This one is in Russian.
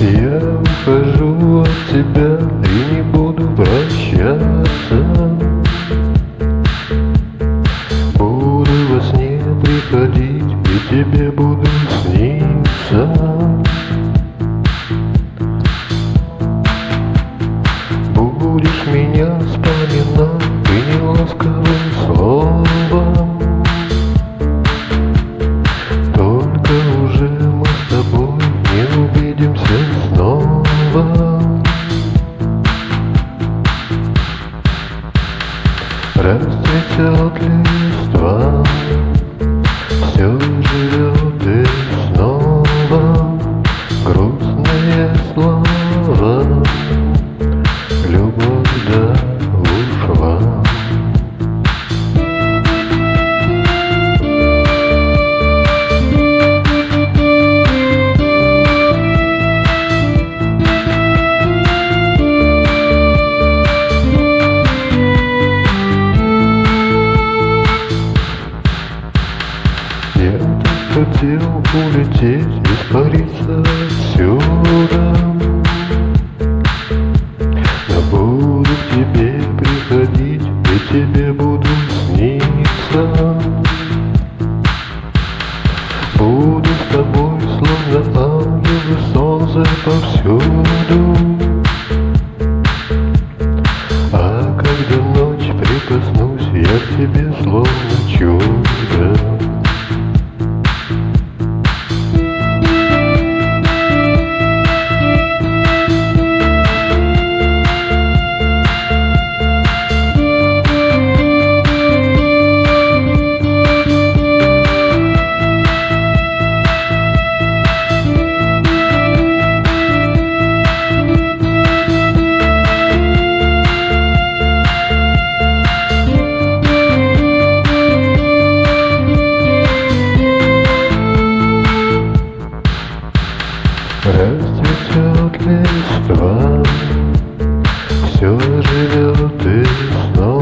Я ухожу от тебя и не буду прощаться Расцветет листва Все живет улететь, испариться отсюда Но буду к тебе приходить, и тебе буду сниться. Буду с тобой, словно ангел и солнце повсюду. А когда ночь прикоснусь, я к тебе словно чудо Растет листва, все живет и снова.